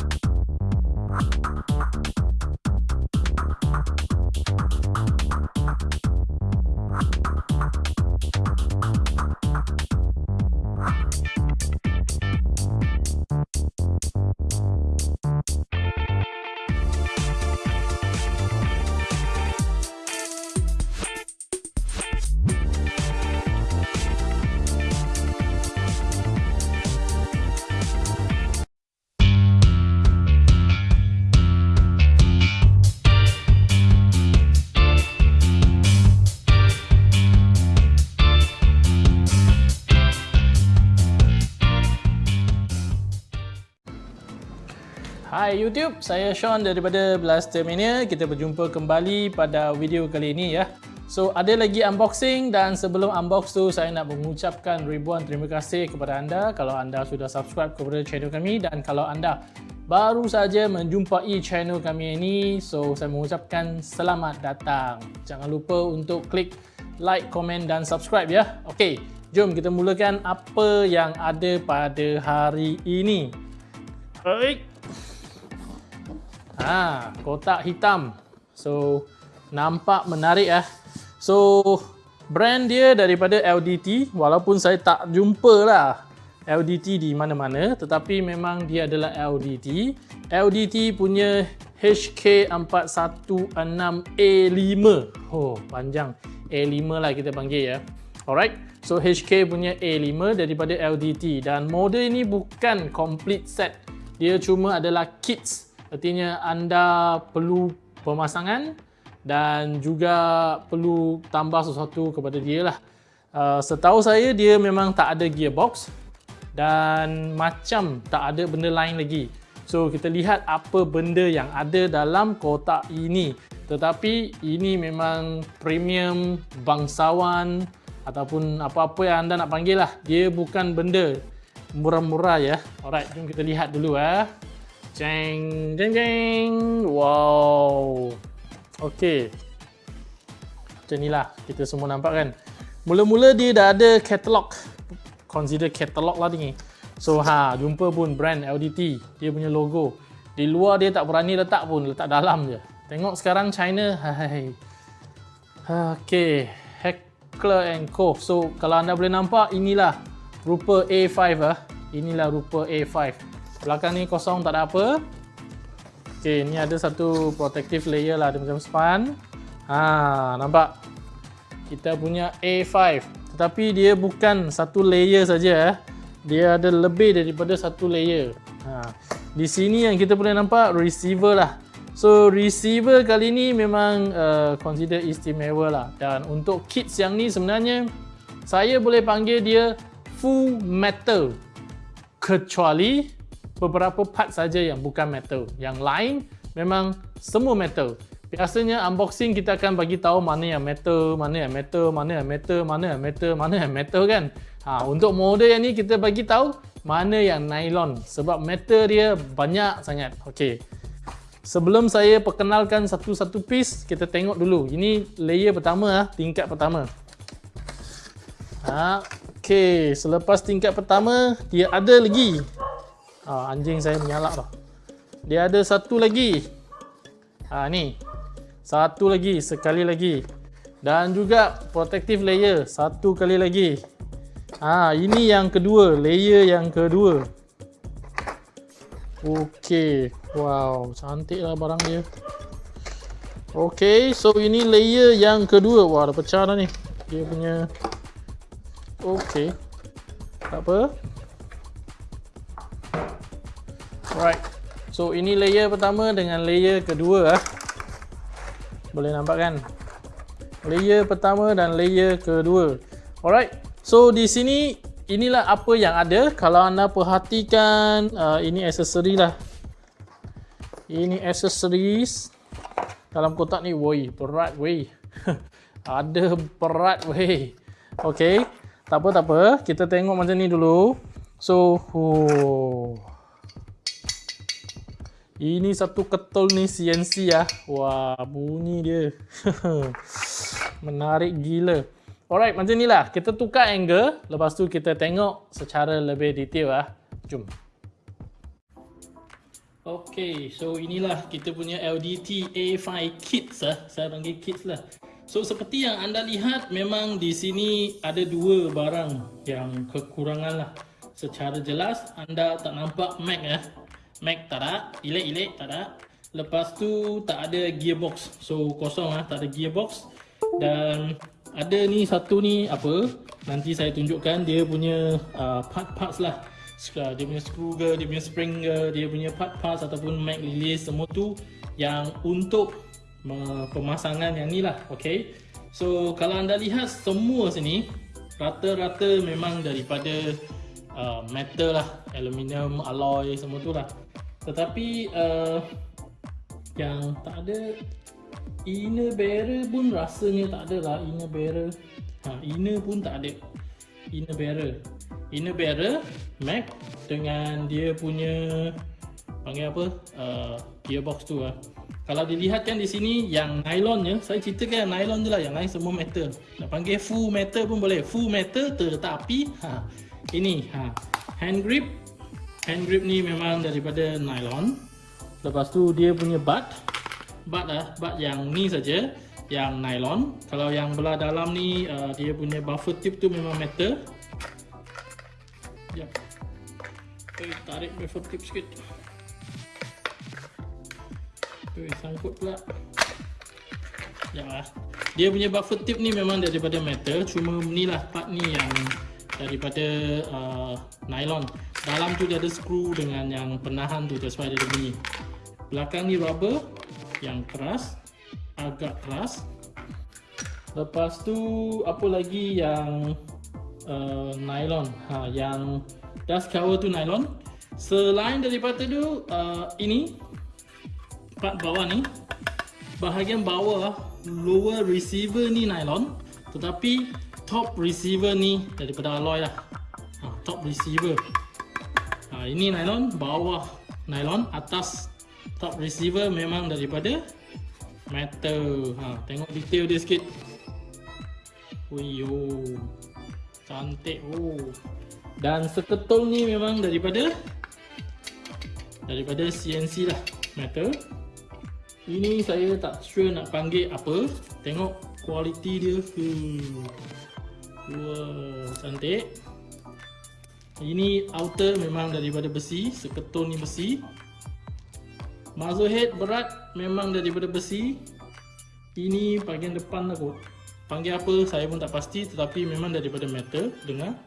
you Hai YouTube, saya Sean daripada Blaster Mania. Kita berjumpa kembali pada video kali ini ya. So, ada lagi unboxing dan sebelum unbox tu saya nak mengucapkan ribuan terima kasih kepada anda kalau anda sudah subscribe kepada channel kami dan kalau anda baru saja menjumpai channel kami ini, so saya mengucapkan selamat datang. Jangan lupa untuk klik like, komen dan subscribe ya. Okey, jom kita mulakan apa yang ada pada hari ini. Baik. Ha, kotak hitam. So, nampak menarik ah. So, brand dia daripada LDT walaupun saya tak jumpa lah LDT di mana-mana tetapi memang dia adalah LDT. LDT punya HK416A5. Oh, panjang. A5 lah kita panggil ya. Alright. So HK punya A5 daripada LDT dan model ini bukan complete set. Dia cuma adalah kits Artinya anda perlu pemasangan dan juga perlu tambah sesuatu kepada dia lah. Uh, setahu saya dia memang tak ada gearbox dan macam tak ada benda lain lagi. So kita lihat apa benda yang ada dalam kotak ini. Tetapi ini memang premium bangsawan ataupun apa-apa yang anda nak panggil lah. Dia bukan benda murah-murah ya. Alright, jom kita lihat dulu eh. Jeng, jeng, jeng. Wow. Okey. Macam inilah kita semua nampak kan. Mula-mula dia dah ada katalog. Consider katalog lah ni. So ha, jumpa pun brand LDT. Dia punya logo. Di luar dia tak berani letak pun, letak dalam je. Tengok sekarang China. Hai. Okey. Heckler Co. So kalau anda boleh nampak inilah rupa A5 ah. Inilah rupa A5. Belakang ni kosong tak ada apa. Okey, ni ada satu protective layer lah dia macam span. Ha, nampak? Kita punya A5. Tetapi dia bukan satu layer saja eh. Dia ada lebih daripada satu layer. Ha. Di sini yang kita boleh nampak receiver lah. So receiver kali ni memang uh, consider istimewa lah. Dan untuk kits yang ni sebenarnya saya boleh panggil dia full metal. Kecuali beberapa part saja yang bukan metal. Yang lain memang semua metal. Biasanya unboxing kita akan bagi tahu mana yang metal, mana yang metal, mana yang metal, mana yang metal, mana yang metal kan. Ha, untuk model yang ni kita bagi tahu mana yang nylon sebab metal dia banyak sangat. Okey. Sebelum saya perkenalkan satu-satu piece, kita tengok dulu. Ini layer pertama ah, tingkat pertama. Ha, okey, selepas tingkat pertama dia ada lagi Ha, anjing saya menyalak dah. Dia ada satu lagi. Ha, ni. Satu lagi. Sekali lagi. Dan juga protective layer. Satu kali lagi. Ha, ini yang kedua. Layer yang kedua. Okey. Wow. Cantik lah barang dia. Okey. So, ini layer yang kedua. Wah, dah pecah dah ni. Dia punya... Okey. Tak apa. Alright. So ini layer pertama dengan layer kedua ah. Boleh nampak kan? Layer pertama dan layer kedua. Alright. So di sini inilah apa yang ada. Kalau anda perhatikan uh, ini aksesori lah. Ini accessories dalam kotak ni. Woi, berat woi. ada berat woi. Okay. Tak apa tak apa. Kita tengok macam ni dulu. So, oh. Ini satu ketul ni CNC ya. Wah, bunyi dia. Menarik gila. Alright, macam inilah. Kita tukar angle. Lepas tu kita tengok secara lebih detail ah. Jom. Okay, so inilah kita punya LDT A5 kits lah. Saya panggil kits lah. So seperti yang anda lihat memang di sini ada dua barang yang kekurangan lah. Secara jelas anda tak nampak Mac ya. Mac tak ada, ilik-ilik tak ada. Lepas tu tak ada gearbox. So kosong lah, tak ada gearbox. Dan ada ni satu ni apa? Nanti saya tunjukkan dia punya uh, part-parts lah dia punya screw ke, dia punya spring ke, dia punya part parts ataupun mag release semua tu yang untuk pemasangan yang ni lah, okay. So kalau anda lihat semua sini rata-rata memang daripada uh, metal lah, aluminium, alloy semua tu lah. Tetapi uh, yang tak ada inner barrel pun rasanya tak ada lah. Inner barrel. Ha, inner pun tak ada. Inner barrel. Inner barrel Mac dengan dia punya panggil apa uh, gearbox tu lah kalau dilihatkan di sini yang nylonnya saya ceritakan nylon je lah yang lain semua metal. Nak panggil full metal pun boleh. Full metal tetapi ha, ini ha, hand grip hand grip ni memang daripada nylon. Lepas tu dia punya butt. Butt lah butt yang ni saja yang nylon. Kalau yang belah dalam ni uh, dia punya buffer tube tu memang metal. Sekejap Okay, tarik buffer tip sikit. Okay, sangkut pula. Sekejap lah. Dia punya buffer tip ni memang daripada metal Cuma ni lah part ni yang daripada uh, nylon Dalam tu dia ada screw dengan yang penahan tu That's why dia ada bunyi. Belakang ni rubber yang keras Agak keras. Lepas tu apa lagi yang uh, nylon? Ha, yang dust cover tu nylon. Selain daripada tu uh, ini part bawah ni bahagian bawah lower receiver ni nylon tetapi top receiver ni daripada alloy lah. Ha, top receiver ha, ini nylon bawah nylon atas top receiver memang daripada metal ha, tengok detail dia sikit Wiyo Cantik oh. Dan seketul ni memang daripada daripada CNC lah metal. Ini saya tak sure nak panggil apa. Tengok kualiti dia. Hmm. Wow, cantik. Ini outer memang daripada besi, seketul ni besi. Muzzle head berat memang daripada besi. Ini bahagian depan lah kot panggil apa saya pun tak pasti tetapi memang daripada metal dengar.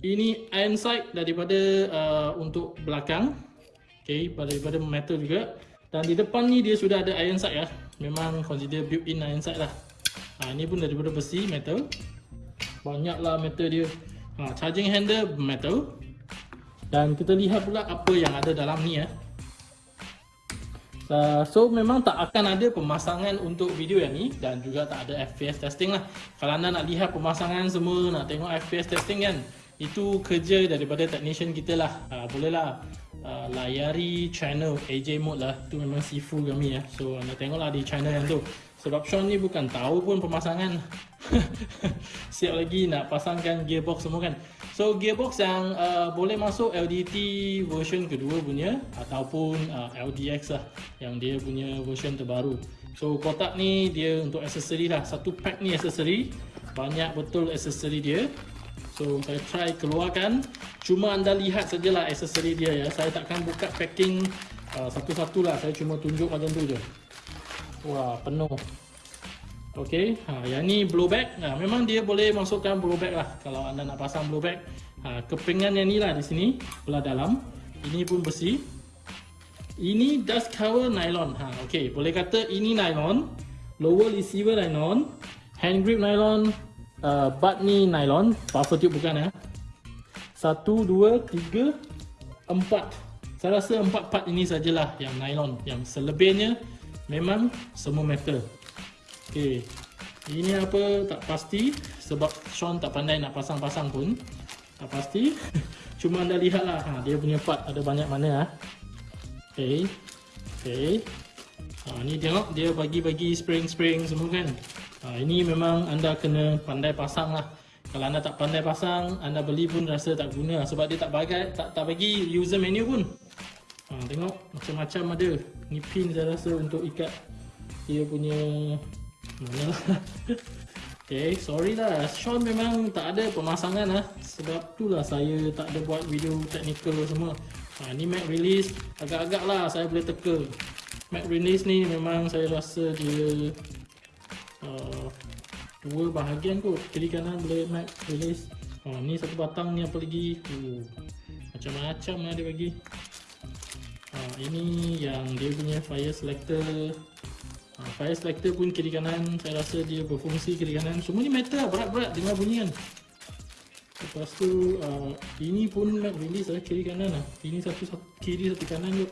Ini iron sight daripada uh, untuk belakang. Okey daripada metal juga. Dan di depan ni dia sudah ada iron sight ya. Memang consider built in iron sight lah. Ha, ini pun daripada besi metal. Banyaklah metal dia ha, charging handle metal. Dan kita lihat pula apa yang ada dalam ni ya Uh, so memang tak akan ada pemasangan untuk video yang ni dan juga tak ada FPS testing lah. Kalau anda nak lihat pemasangan semua nak tengok FPS testing kan itu kerja daripada technician kita lah. Uh, boleh lah uh, layari channel AJ Mode lah. Tu memang sifu kami ya so anda tengok lah di channel yang tu sebab Sean ni bukan tahu pun pemasangan siap lagi nak pasangkan gearbox semua kan So gearbox yang uh, boleh masuk LDT version kedua punya ataupun uh, LDX lah yang dia punya version terbaru. So kotak ni dia untuk aksesori lah. Satu pack ni aksesori. Banyak betul aksesori dia. So saya try keluarkan. Cuma anda lihat sajalah aksesori dia ya. Saya takkan buka packing uh, satu-satu lah. Saya cuma tunjuk macam tu je. Wah penuh. Okey, ha, yang ni blowback. Nah, memang dia boleh masukkan blowback lah kalau anda nak pasang blowback. Ha, kepingan yang ni lah di sini, belah dalam. Ini pun besi. Ini dust cover nylon. Ha, okey, boleh kata ini nylon. Lower receiver nylon. Hand grip nylon. Uh, butt ni nylon. Buffer tube bukan ya. Satu, dua, tiga, empat. Saya rasa empat part ini sajalah yang nylon. Yang selebihnya memang semua metal. Okey. Ini apa tak pasti sebab Sean tak pandai nak pasang-pasang pun. Tak pasti. Cuma anda lihatlah ha dia punya part ada banyak mana ah. Okey. Okey. Ha ni tengok dia bagi-bagi spring-spring semua kan. Ha ini memang anda kena pandai pasang lah. Kalau anda tak pandai pasang, anda beli pun rasa tak guna sebab dia tak bagi tak tak bagi user menu pun. ha, tengok macam-macam ada ni pin saya rasa untuk ikat dia punya mana lah Okay, sorry lah. Sean memang tak ada pemasangan lah. Sebab tu lah saya tak ada buat video technical semua. Ha, ni Mac release. Agak-agak lah saya boleh teka. Mac release ni memang saya rasa dia uh, dua bahagian kot. Kiri kanan boleh Mac release. Ha, ni satu batang ni apa lagi. Uh, macam-macam lah dia bagi. Ini yang dia punya fire selector. Ha, Fire selector pun kiri kanan Saya rasa dia berfungsi kiri kanan. Semua ni metal berat-berat dengar bunyi kan? Lepas tu uh, Ini pun nak release lah kiri kanan lah. Ini satu, satu kiri satu kanan je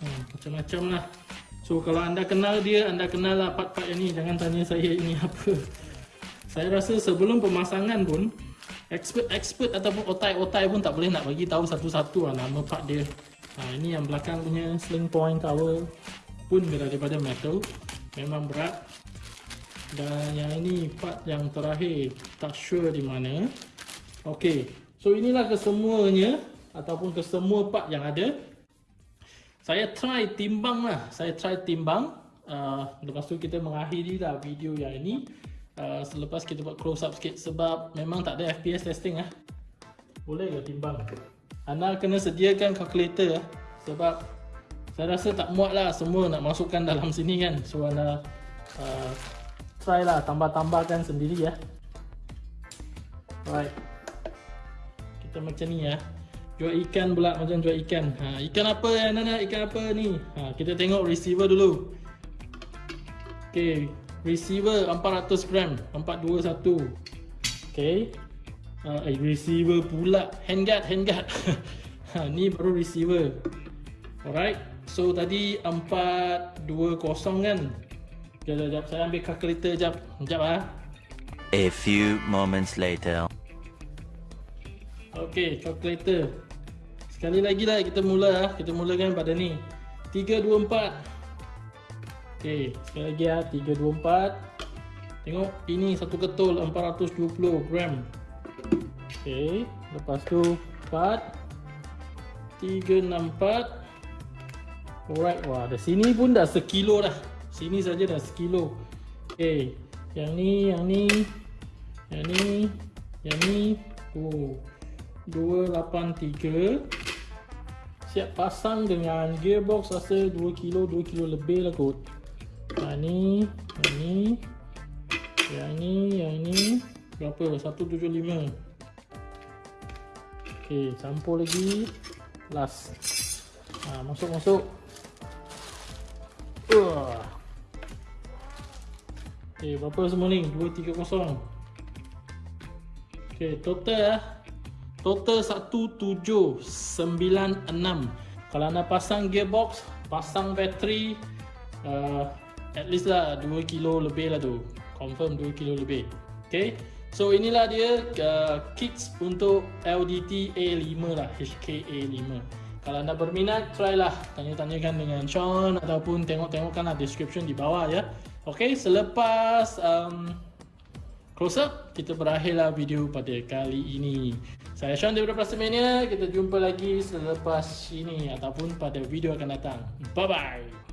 ha, Macam-macam lah. So kalau anda kenal dia Anda kenal lah part-part yang ni. Jangan tanya saya ini apa. Saya rasa sebelum pemasangan pun Expert-expert ataupun otai-otai pun tak boleh nak bagi tahu satu-satu lah nama part dia ha, Ini yang belakang punya sling point cover pun daripada metal. Memang berat. Dan yang ini part yang terakhir tak sure di mana. Ok so inilah kesemuanya ataupun kesemua part yang ada. Saya try timbang lah. Saya try timbang. Uh, lepas tu kita mengakhiri lah video yang ini. Uh, selepas kita buat close up sikit sebab memang tak ada FPS testing lah. Boleh ke timbang anda kena sediakan calculator lah sebab saya rasa tak muat lah semua nak masukkan dalam sini kan. So anda uh, try lah tambah-tambahkan sendiri ya alright. Kita macam ni ya jual ikan pula macam jual ikan. Ha, ikan apa ya Nana ikan apa ni? Ha, kita tengok receiver dulu. Ok receiver 400 gram 421 ok uh, eh, receiver pula. Handguard handguard ha, ni baru receiver. Alright. So tadi 420 kan? Sekejap, sekejap, saya ambil calculator sekejap Sekejap lah A few moments later. Okay, calculator. Sekali lagi lah kita mula lah Kita mulakan pada ni. 324 Okay, sekali lagi lah 324 Tengok, ini satu ketul 420 gram Okay, lepas tu 4 364 Alright, wah, dah sini pun dah sekilo dah. Sini saja dah sekilo. Okay, yang ni, yang ni, yang ni, yang ni. Oh, 283. Siap pasang dengan gearbox rasa 2 kilo, 2 kilo lebih lah kot. Yang ni, yang ni, yang ni, yang ni. Berapa? 175. Okay, campur lagi. Last. Ha, masuk, masuk. Uh. Okay, berapa semua ni? 230. Okay, total lah. Total 1796. Kalau anda pasang gearbox, pasang bateri, uh, at least lah 2 kilo lebih lah tu. Confirm 2 kilo lebih. Okay. So inilah dia uh, kits untuk LDT A5 lah, HK A5. Kalau anda berminat, try lah tanya-tanyakan dengan Sean ataupun tengok-tengokkanlah description di bawah ya. Okay, selepas um, close up, kita berakhirlah video pada kali ini. Saya Sean daripada Plastamania, kita jumpa lagi selepas ini ataupun pada video akan datang. Bye-bye!